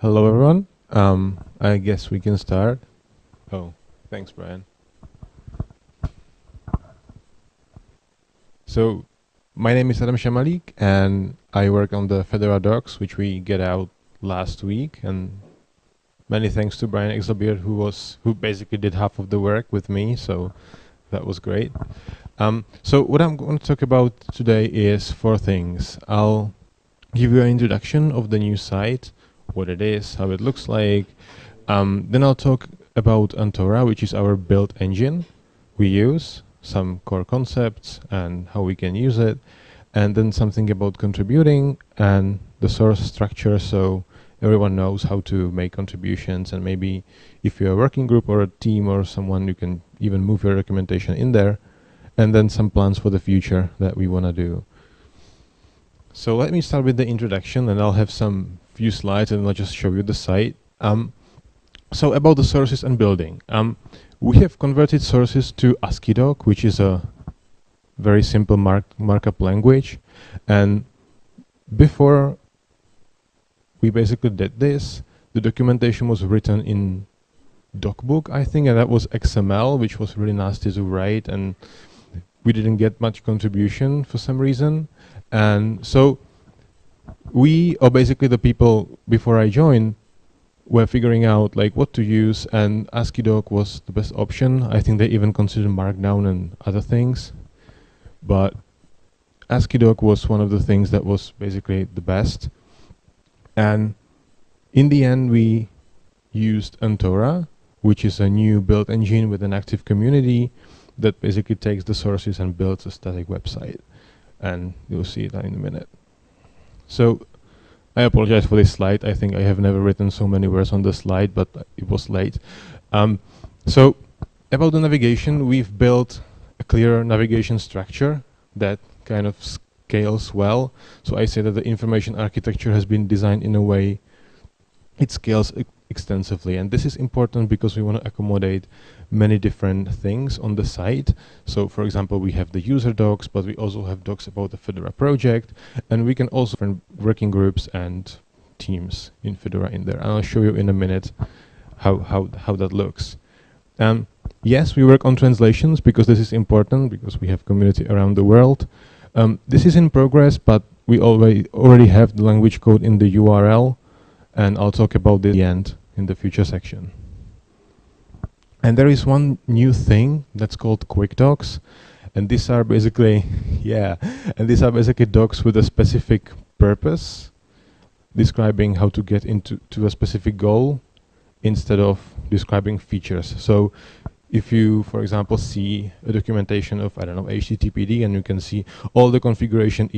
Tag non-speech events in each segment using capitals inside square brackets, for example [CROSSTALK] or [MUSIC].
Hello, everyone. Um, I guess we can start. Oh, thanks, Brian. So, my name is Adam Shamalik, and I work on the Fedora docs, which we get out last week. And many thanks to Brian Exelbierd, who was who basically did half of the work with me. So that was great. Um, so what I'm going to talk about today is four things. I'll give you an introduction of the new site, what it is, how it looks like. Um, then I'll talk about Antora, which is our build engine we use, some core concepts and how we can use it, and then something about contributing and the source structure so everyone knows how to make contributions and maybe if you're a working group or a team or someone you can even move your documentation in there and then some plans for the future that we want to do. So let me start with the introduction and I'll have some few slides and I'll just show you the site. Um, so about the sources and building. Um, we have converted sources to AsciiDoc, which is a very simple mark markup language. And before we basically did this, the documentation was written in DocBook, I think, and that was XML, which was really nasty to write. And we didn't get much contribution for some reason. And so we, or basically the people before I joined, were figuring out like what to use and AsciiDoc was the best option. I think they even considered Markdown and other things. But AsciiDoc was one of the things that was basically the best. And in the end, we used Antora, which is a new build engine with an active community that basically takes the sources and builds a static website. And you'll see that in a minute. So I apologize for this slide. I think I have never written so many words on the slide, but it was late. Um, so about the navigation, we've built a clear navigation structure that kind of scales well. So I say that the information architecture has been designed in a way it scales extensively. And this is important because we want to accommodate many different things on the site. So for example, we have the user docs, but we also have docs about the Fedora project, and we can also find working groups and teams in Fedora in there. And I'll show you in a minute how, how, how that looks. Um, yes, we work on translations because this is important because we have community around the world. Um, this is in progress, but we already already have the language code in the URL, and I'll talk about the end in the future section. And there is one new thing that's called quick docs. And these are basically, [LAUGHS] yeah, and these are basically docs with a specific purpose, describing how to get into to a specific goal instead of describing features. So if you, for example, see a documentation of, I don't know, HTTPD, and you can see all the configuration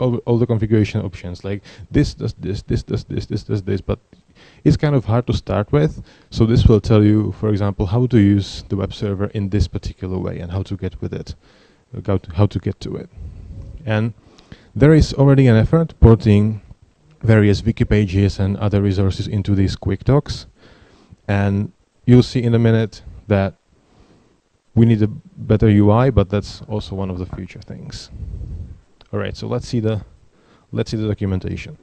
all, all the configuration options, like this does this, this does this, this does this, but it's kind of hard to start with. So this will tell you, for example, how to use the web server in this particular way and how to get with it, uh, how to, how to get to it. And there is already an effort porting various wiki pages and other resources into these quick docs. And you'll see in a minute that we need a better UI, but that's also one of the future things. All right, so let's see the let's see the documentation.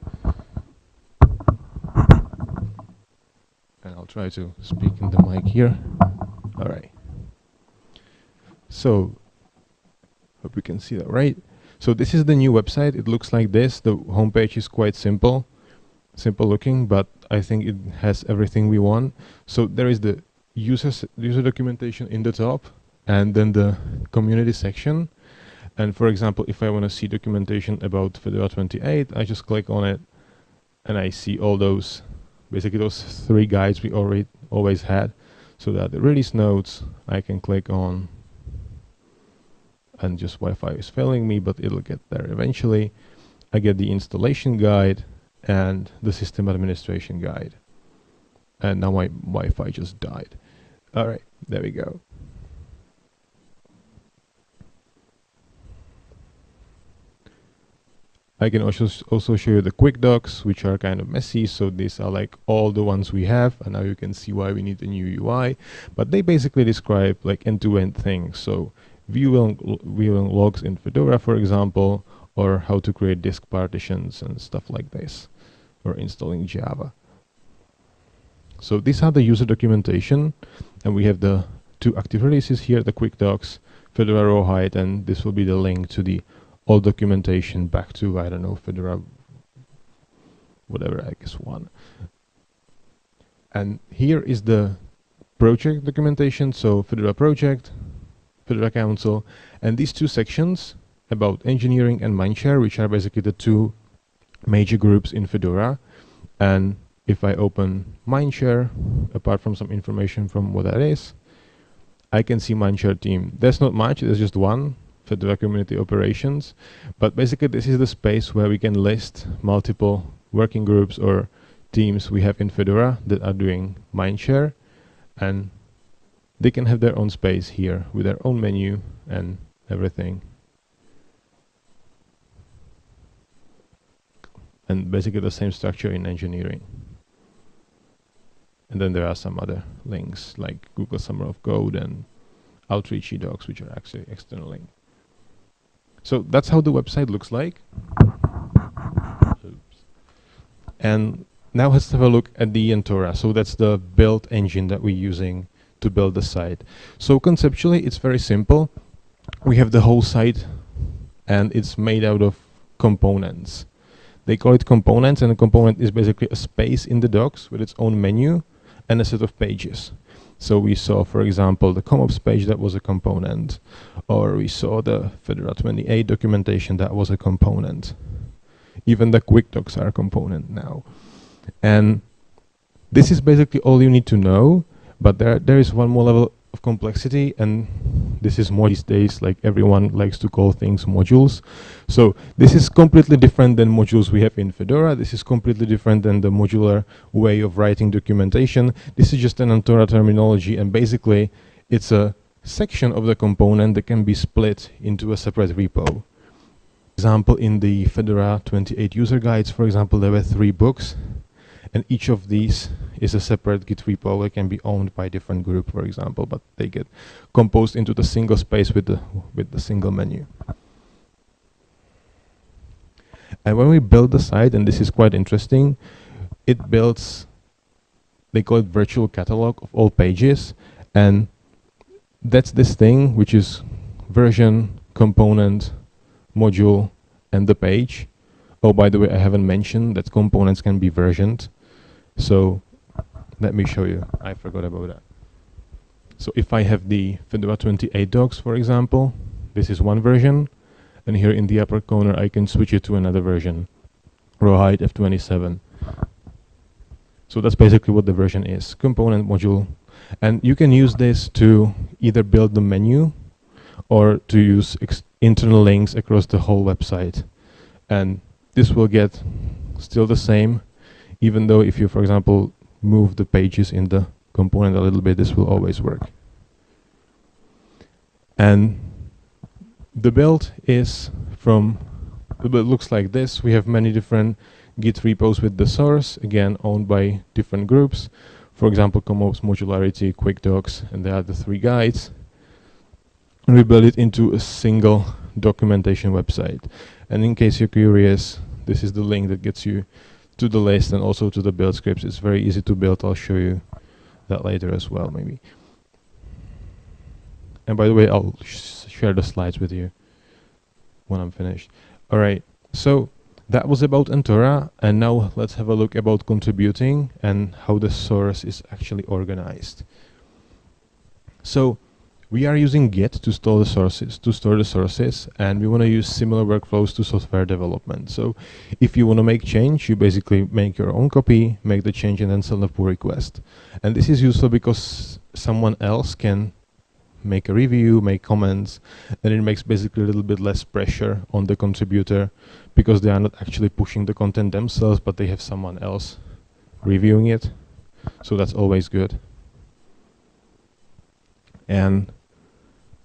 I'll try to speak in the mic here. All right. So, hope you can see that right. So this is the new website. It looks like this. The homepage is quite simple, simple looking, but I think it has everything we want. So there is the user user documentation in the top, and then the community section. And for example, if I want to see documentation about Fedora 28, I just click on it, and I see all those basically those three guides we already always had so that the release notes I can click on and just Wi-Fi is failing me but it'll get there eventually. I get the installation guide and the system administration guide. And now my Wi-Fi just died. Alright there we go I can also also show you the quick docs, which are kind of messy. So these are like all the ones we have, and now you can see why we need a new UI. But they basically describe like end-to-end -end things. So viewing viewing logs in Fedora, for example, or how to create disk partitions and stuff like this, or installing Java. So these are the user documentation, and we have the two active releases here, the quick docs, Fedora Rawhide, and this will be the link to the old documentation back to, I don't know, Fedora, whatever, I guess one. And here is the project documentation, so Fedora project, Fedora Council, and these two sections about engineering and Mindshare, which are basically the two major groups in Fedora. And if I open Mindshare, apart from some information from what that is, I can see Mindshare team. There's not much, there's just one, Fedora Community Operations. But basically this is the space where we can list multiple working groups or teams we have in Fedora that are doing Mindshare and they can have their own space here with their own menu and everything. And basically the same structure in engineering. And then there are some other links like Google Summer of Code and Outreach docs, which are actually external link. So that's how the website looks like. Oops. And now let's have a look at the Antora. So that's the build engine that we're using to build the site. So conceptually, it's very simple. We have the whole site and it's made out of components. They call it components and a component is basically a space in the docs with its own menu and a set of pages. So we saw, for example, the ComOps page that was a component, or we saw the Fedora 28 documentation that was a component. Even the quick docs are a component now. And this is basically all you need to know, but there, there is one more level of complexity and this is more these days like everyone likes to call things modules. So this is completely different than modules we have in Fedora. This is completely different than the modular way of writing documentation. This is just an Antora terminology and basically it's a section of the component that can be split into a separate repo. Example in the Fedora 28 user guides for example there were three books and each of these is a separate Git repo. It can be owned by different group, for example, but they get composed into the single space with the with the single menu. And when we build the site, and this is quite interesting, it builds, they call it virtual catalog of all pages, and that's this thing which is version, component, module, and the page. Oh, by the way, I haven't mentioned that components can be versioned. So let me show you. I forgot about that. So if I have the Fedora 28 docs, for example, this is one version, and here in the upper corner I can switch it to another version, Rawhide F27. So that's basically what the version is, component module. And you can use this to either build the menu or to use internal links across the whole website. And this will get still the same even though if you, for example, move the pages in the component a little bit, this will always work. And the build is from, build looks like this. We have many different Git repos with the source, again, owned by different groups. For example, ComOps, Modularity, Quick Docs, and there are the three guides. And we build it into a single documentation website. And in case you're curious, this is the link that gets you to the list and also to the build scripts. It's very easy to build. I'll show you that later as well, maybe. And by the way, I'll sh share the slides with you when I'm finished. All right, so that was about Antora, and now let's have a look about contributing and how the source is actually organized. So we are using Git to store the sources, to store the sources, and we want to use similar workflows to software development. So if you want to make change, you basically make your own copy, make the change, and then send a pull request. And this is useful because someone else can make a review, make comments, and it makes basically a little bit less pressure on the contributor because they are not actually pushing the content themselves, but they have someone else reviewing it. So that's always good. And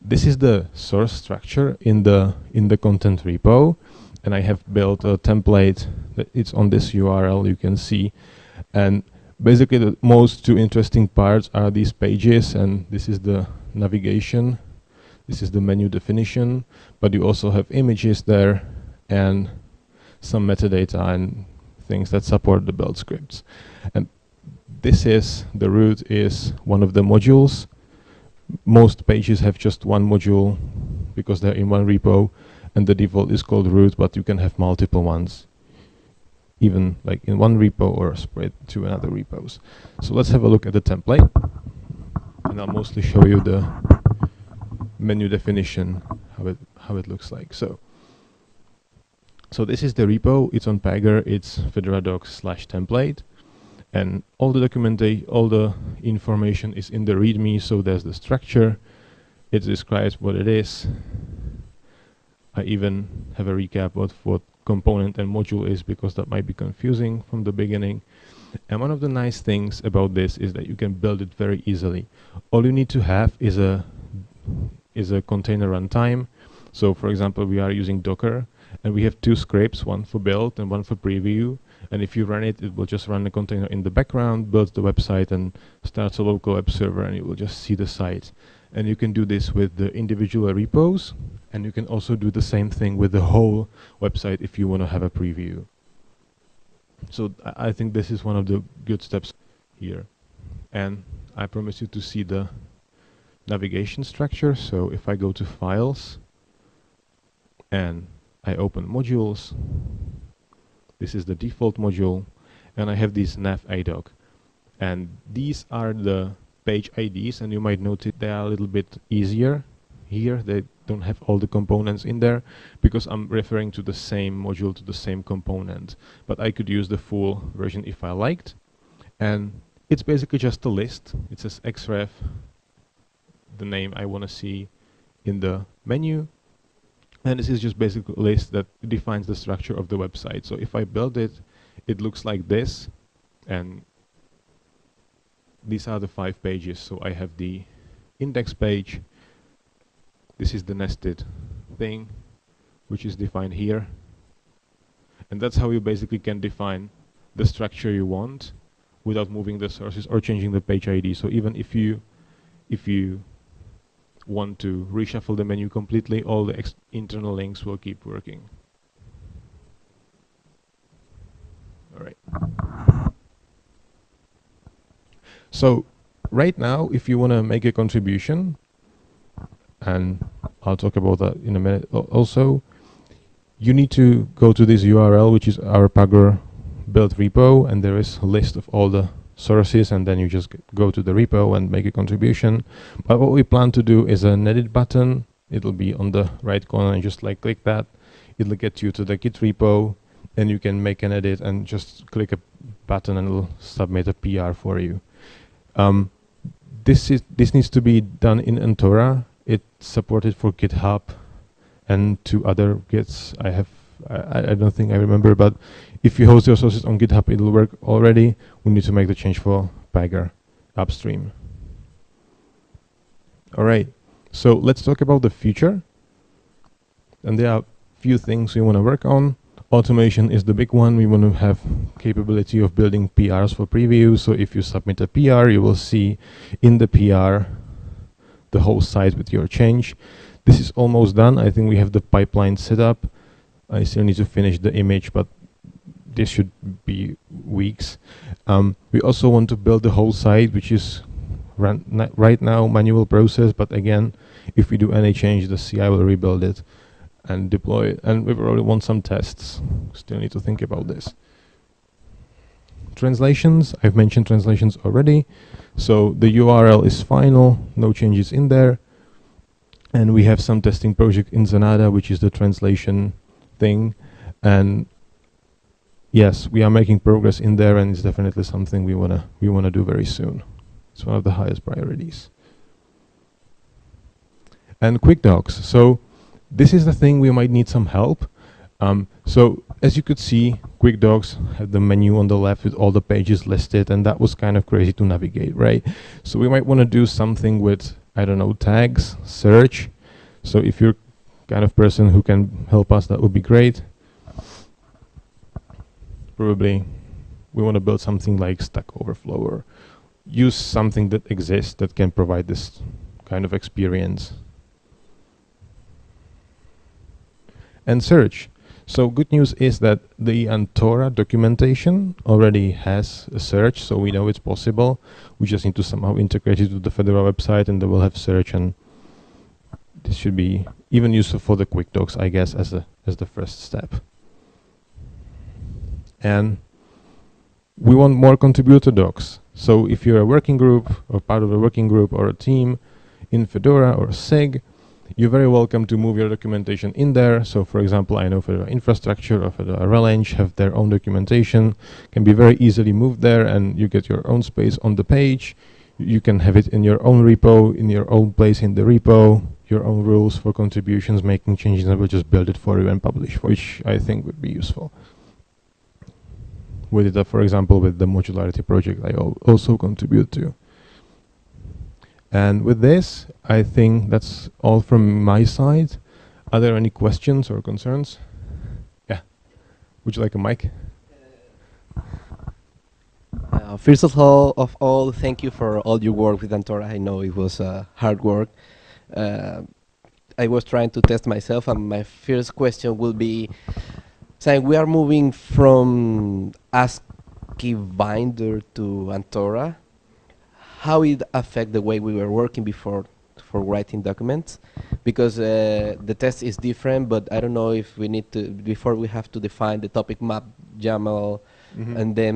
this is the source structure in the in the content repo and I have built a template that it's on this URL you can see. And basically the most two interesting parts are these pages and this is the navigation. This is the menu definition but you also have images there and some metadata and things that support the build scripts. And this is the root is one of the modules. Most pages have just one module because they're in one repo and the default is called root, but you can have multiple ones even like in one repo or spread to another repos. So let's have a look at the template and I'll mostly show you the menu definition, how it, how it looks like. So, so this is the repo, it's on Pagure, it's Fedora docs slash template and all the documentation, all the information is in the README, so there's the structure, it describes what it is. I even have a recap of what component and module is because that might be confusing from the beginning. And one of the nice things about this is that you can build it very easily. All you need to have is a is a container runtime. So for example, we are using Docker and we have two scripts, one for build and one for preview. And if you run it, it will just run the container in the background, builds the website and starts a local web server and you will just see the site. And you can do this with the individual repos and you can also do the same thing with the whole website if you want to have a preview. So I, I think this is one of the good steps here. And I promise you to see the navigation structure. So if I go to files and I open modules, this is the default module and I have this nav adoc. And these are the page IDs and you might notice they are a little bit easier here. They don't have all the components in there because I'm referring to the same module to the same component. But I could use the full version if I liked. And it's basically just a list. It says xref, the name I want to see in the menu. And this is just basically a list that defines the structure of the website. So if I build it, it looks like this. And these are the five pages. So I have the index page, this is the nested thing, which is defined here. And that's how you basically can define the structure you want without moving the sources or changing the page ID. So even if you if you want to reshuffle the menu completely, all the internal links will keep working. All right. So right now, if you want to make a contribution, and I'll talk about that in a minute also. You need to go to this URL, which is our Pagure build repo, and there is a list of all the sources, and then you just go to the repo and make a contribution. But what we plan to do is an edit button. It'll be on the right corner, and just like click that. It'll get you to the Git repo, and you can make an edit and just click a button and it'll submit a PR for you. Um, this is this needs to be done in Antora it's supported for GitHub and two other Gits. I have, I, I don't think I remember, but if you host your sources on GitHub, it'll work already. We need to make the change for Pagure upstream. All right, so let's talk about the future. And there are a few things we want to work on. Automation is the big one. We want to have capability of building PRs for preview. So if you submit a PR, you will see in the PR the whole site with your change. This is almost done. I think we have the pipeline set up. I still need to finish the image, but this should be weeks. Um, we also want to build the whole site, which is right now manual process, but again, if we do any change, the CI will rebuild it and deploy it. And we probably want some tests. Still need to think about this. Translations, I've mentioned translations already. So the URL is final, no changes in there. And we have some testing project in Zanata, which is the translation thing. And yes, we are making progress in there and it's definitely something we wanna we wanna do very soon. It's one of the highest priorities. And quick docs. So this is the thing we might need some help. Um, so as you could see, Quick Docs had the menu on the left with all the pages listed, and that was kind of crazy to navigate, right? So we might want to do something with, I don't know, tags, search. So if you're kind of person who can help us, that would be great. Probably we want to build something like Stack Overflow or use something that exists that can provide this kind of experience. And search. So good news is that the Antora documentation already has a search, so we know it's possible. We just need to somehow integrate it to the Fedora website and they will have search and this should be even useful for the quick docs, I guess, as a as the first step. And we want more contributor docs. So if you're a working group or part of a working group or a team in Fedora or SIG, you're very welcome to move your documentation in there. So for example, I know Fedora Infrastructure or Fedora RelEng have their own documentation, can be very easily moved there and you get your own space on the page. You can have it in your own repo, in your own place in the repo, your own rules for contributions, making changes, and we'll just build it for you and publish, which I think would be useful. We did for example, with the modularity project I also contribute to. And with this, I think that's all from my side. Are there any questions or concerns? Yeah. Would you like a mic? Uh, first of all, of all, thank you for all your work with Antora. I know it was uh, hard work. Uh, I was trying to test myself, and my first question will be, saying we are moving from ASCII binder to Antora. How it affect the way we were working before for writing documents? Because uh, the test is different, but I don't know if we need to before we have to define the topic map YAML, mm -hmm. and then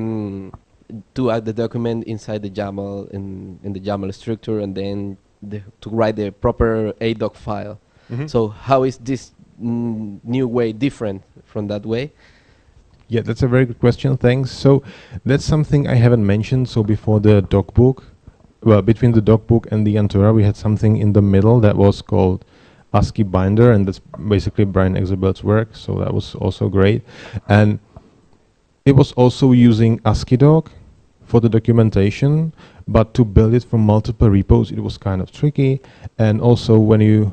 to add the document inside the YAML in in the YAML structure, and then the, to write the proper ADOC file. Mm -hmm. So how is this new way different from that way? Yeah, that's a very good question. Thanks. So that's something I haven't mentioned. So before the docbook, well, between the docbook and the Antora, we had something in the middle that was called ASCII binder, and that's basically Brian Exelbierd's work. So that was also great, and it was also using AsciiDoc for the documentation, but to build it from multiple repos, it was kind of tricky. And also when you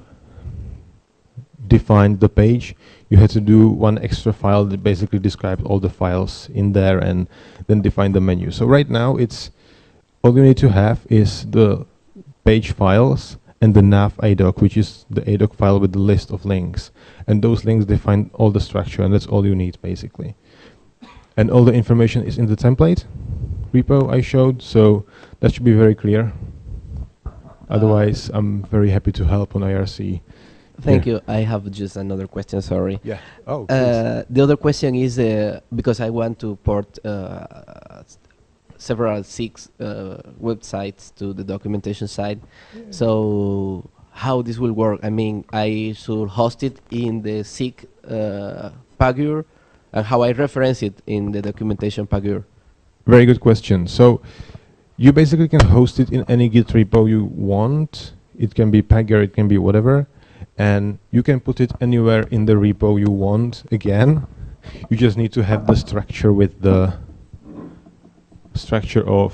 defined the page, you had to do one extra file that basically described all the files in there and then define the menu. So right now it's all you need to have is the page files and the nav adoc, which is the adoc file with the list of links. And those links define all the structure and that's all you need basically. And all the information is in the template repo I showed, so that should be very clear. Otherwise, I'm very happy to help on IRC. Thank yeah. you. I have just another question, sorry. Yeah. Oh, uh, The other question is, uh, because I want to port uh, several six uh, websites to the documentation side. Yeah. So how this will work? I mean, I should host it in the SIG uh, Pagure, and how I reference it in the documentation Pagure. Very good question. So you basically can host it in any Git repo you want. It can be Pagure, it can be whatever. And you can put it anywhere in the repo you want again. You just need to have the structure with the structure of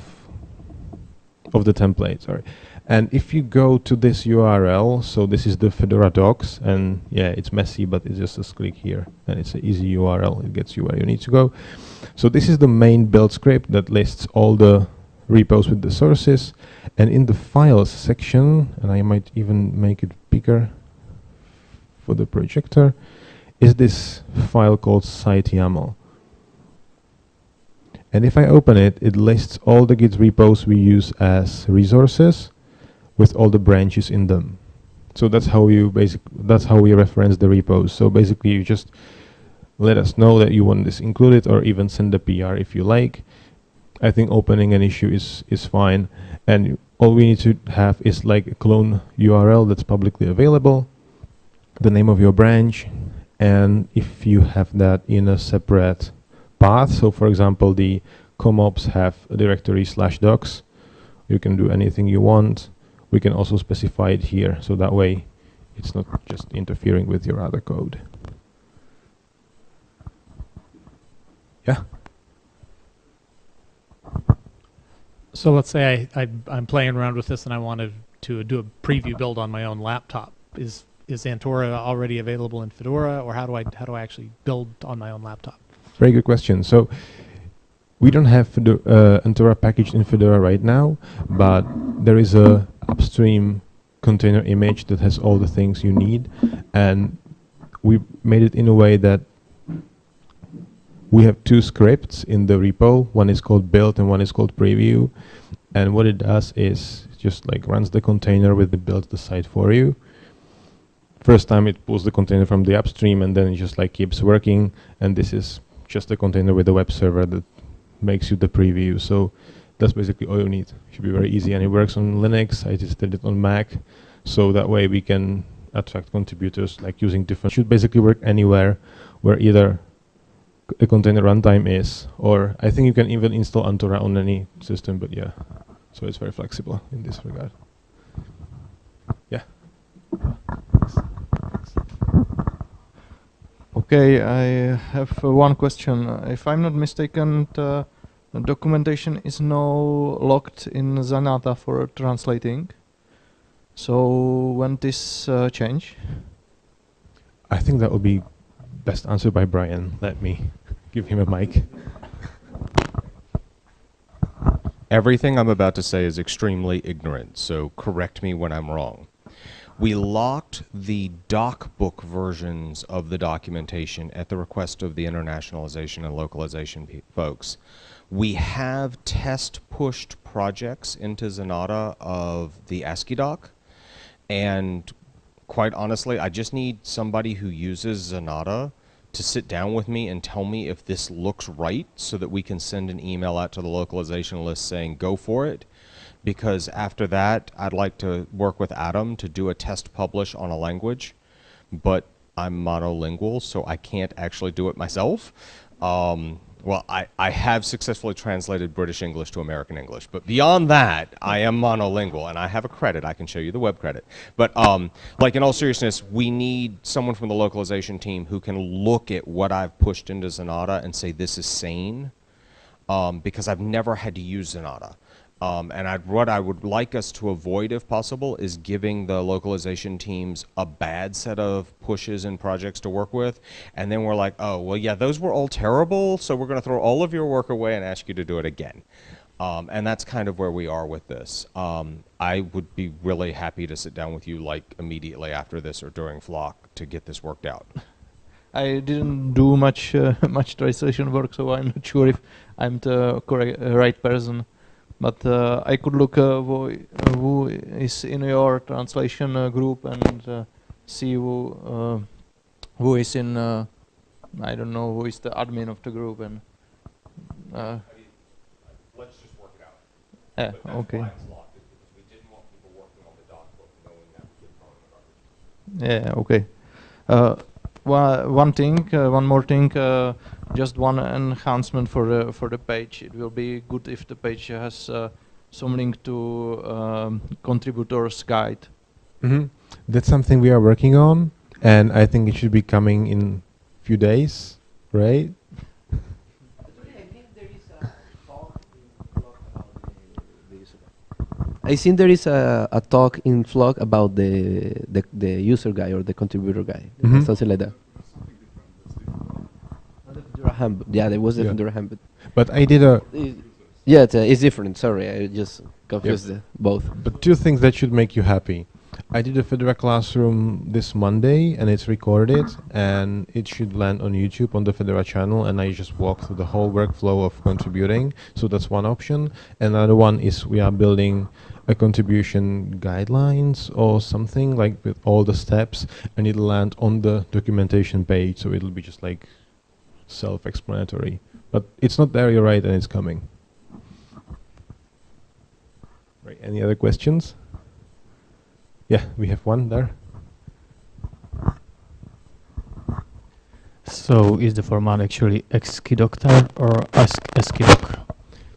of the template, sorry. And if you go to this URL, so this is the Fedora docs, and yeah, it's messy, but it's just a click here, and it's an easy URL. It gets you where you need to go. So this is the main build script that lists all the repos with the sources, and in the files section, and I might even make it bigger for the projector, is this file called site.yaml. And if I open it, it lists all the Git repos we use as resources, with all the branches in them. So that's how you basic that's how we reference the repos. So basically you just let us know that you want this included or even send a PR if you like. I think opening an issue is is fine and all we need to have is like a clone URL that's publicly available, the name of your branch, and if you have that in a separate path, so for example the comops have a directory slash docs, you can do anything you want we can also specify it here so that way it's not just interfering with your other code. Yeah? So let's say I, I, am playing around with this and I wanted to do a preview build on my own laptop. Is is Antora already available in Fedora, or how do I how do I actually build on my own laptop? Very good question. So we don't have Fedora, uh, Antora packaged in Fedora right now, but there is a upstream container image that has all the things you need and we made it in a way that we have two scripts in the repo. One is called build and one is called preview. And what it does is just like runs the container with the build the site for you. First time it pulls the container from the upstream and then it just like keeps working. And this is just a container with a web server that makes you the preview. So that's basically all you need. Should be very easy and it works on Linux. I just tested it on Mac. So that way we can attract contributors like using different, should basically work anywhere where either a container runtime is, or I think you can even install Antora on any system, but yeah, so it's very flexible in this regard. Yeah. Okay, I have uh, one question. Uh, If I'm not mistaken, the the documentation is now locked in Zanata for translating. So when this uh, change? I think that will be best answered by Brian. Let me [LAUGHS] give him a mic. Everything I'm about to say is extremely ignorant, so correct me when I'm wrong. We locked the DocBook versions of the documentation at the request of the internationalization and localization folks. We have test pushed projects into Zanata of the ASCII doc, and quite honestly, I just need somebody who uses Zanata to sit down with me and tell me if this looks right so that we can send an email out to the localization list saying go for it. Because after that, I'd like to work with Adam to do a test publish on a language, but I'm monolingual, so I can't actually do it myself. Um, well, I, I have successfully translated British English to American English, but beyond that, I am monolingual, and I have a credit. I can show you the web credit. But um, like in all seriousness, we need someone from the localization team who can look at what I've pushed into Zanata and say this is sane, um, because I've never had to use Zanata. Um, and I'd, what I would like us to avoid, if possible, is giving the localization teams a bad set of pushes and projects to work with. And then we're like, oh, well, yeah, those were all terrible, so we're going to throw all of your work away and ask you to do it again. Um, and that's kind of where we are with this. Um, I would be really happy to sit down with you like immediately after this or during Flock to get this worked out. I didn't do much uh, [LAUGHS] much translation work, so I'm not sure if I'm the correct uh, right person. But uh, I could look uh, who, uh, who is in your translation uh, group and uh, see who uh, who is in. Uh, I don't know who is the admin of the group and. Uh, Let's just work it out. yeah, okay. locked, because we didn't want people working on the doc book knowing that we could throw in the garbage. Yeah, okay. Uh, one, one thing, uh, one more thing, uh, just one enhancement for the for the page. It will be good if the page has uh, some link to um, contributors guide. hmm That's something we are working on, and I think it should be coming in a few days, right? I think there is a, a talk in Flock about the, the the user guy or the contributor guy, Mhm. something like that. Yeah, there was a Yeah. Durham, but But I did a yeah, it's, uh, it's different. Sorry, I just confused the, both. But two things that should make you happy. I did a Fedora classroom this Monday and it's recorded and it should land on YouTube on the Fedora channel and I just walk through the whole workflow of contributing. So that's one option. Another one is we are building a contribution guidelines or something like with all the steps and it'll land on the documentation page so it'll be just like self-explanatory. But it's not there, you're right, and it's coming. Right, any other questions? Yeah, we have one there. So is the format actually ASCII-Doctor or ASC- ASCII-Doc?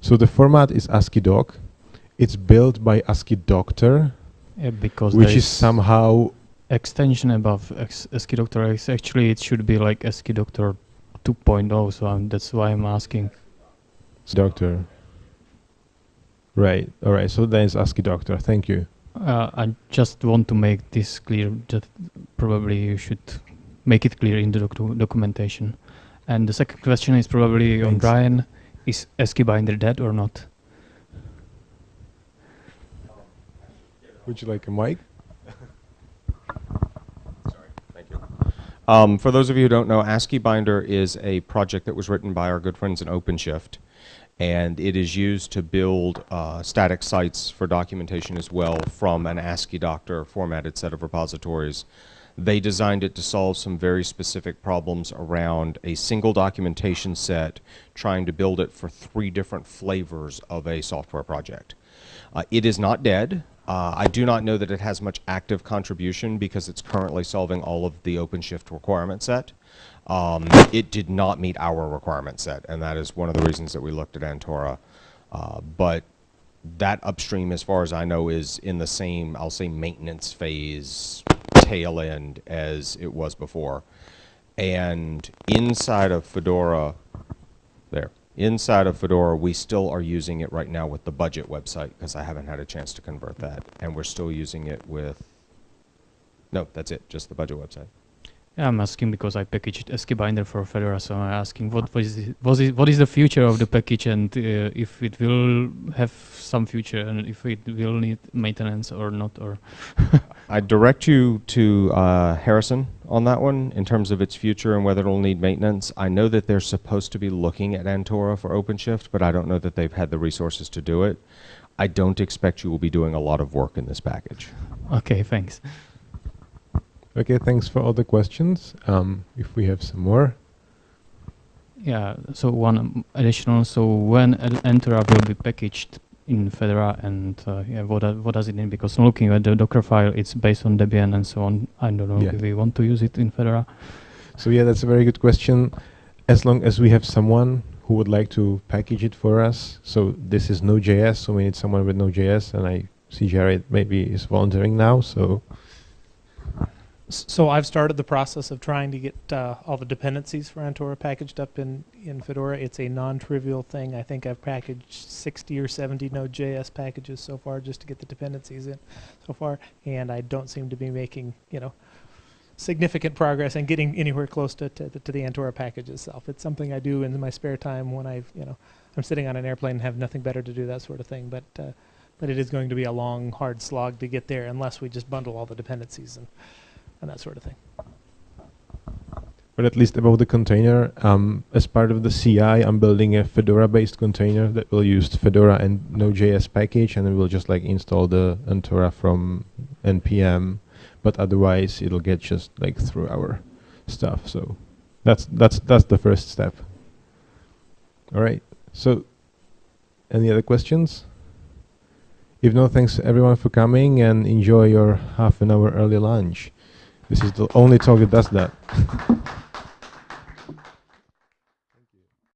So the format is ASCII doc. It's built by ASCII doctor, Yeah, because which is somehow extension above ASCII-Doctor. Actually, it should be like ASCII-Doctor 2.0. So I'm, that's why I'm asking. doctor. Right. All right. So then it's ASCII doctor. Thank you. Uh, I just want to make this clear. That probably you should make it clear in the docu- documentation. And the second question is probably on Thanks. Brian: Is ASCII binder dead or not? Would you like a mic? Sorry, thank you. Um, for those of you who don't know, ASCII Binder is a project that was written by our good friends in OpenShift, and it is used to build uh, static sites for documentation as well from an ASCII Doctor formatted set of repositories. They designed it to solve some very specific problems around a single documentation set, trying to build it for three different flavors of a software project. Uh, it is not dead. Uh, I do not know that it has much active contribution because it's currently solving all of the OpenShift requirement set. Um, it did not meet our requirement set, and that is one of the reasons that we looked at Antora. Uh, but that upstream, as far as I know, is in the same, I'll say, maintenance phase tail end as it was before. And inside of Fedora, there, inside of Fedora, we still are using it right now with the budget website because I haven't had a chance to convert that. And we're still using it with, no, that's it, just the budget website. Yeah, I'm asking because I packaged ASCII binder for Fedora, so I'm asking what was the, was it, what is the future of the package and uh, if it will have some future and if it will need maintenance or not or [LAUGHS] I direct you to uh, Harrison on that one in terms of its future and whether it'll need maintenance. I know that they're supposed to be looking at Antora for OpenShift, but I don't know that they've had the resources to do it. I don't expect you will be doing a lot of work in this package. okay, thanks. Okay, thanks for all the questions. Um, if we have some more. Yeah, so one additional, so when Antora will be packaged in Fedora and uh, yeah, what, do- what does it mean? Because looking at the Docker file, it's based on Debian and so on. I don't know Yeah. if we want to use it in Fedora. So yeah, that's a very good question. As long as we have someone who would like to package it for us, so this is Node.js, so we need someone with Node.js, and I see Jared maybe is volunteering now, so So I've started the process of trying to get uh, all the dependencies for Antora packaged up in, in Fedora. It's a non-trivial thing. I think I've packaged 60 or 70 Node.js packages so far just to get the dependencies in so far, and I don't seem to be making, you know, significant progress and getting anywhere close to, to, to the Antora package itself. It's something I do in my spare time when I've, you know, I'm sitting on an airplane and have nothing better to do, that sort of thing. But uh, but it is going to be a long, hard slog to get there unless we just bundle all the dependencies and and that sort of thing. but at least about the container, um, as part of the CI, I'm building a Fedora-based container that will use Fedora and Node.js package, and it will just like install the Antora from npm, but otherwise it'll get just like through our stuff. So that's that's that's the first step. All right. So, any other questions? If no, thanks everyone for coming and enjoy your half an hour early lunch. This is the only talk that does [LAUGHS] that.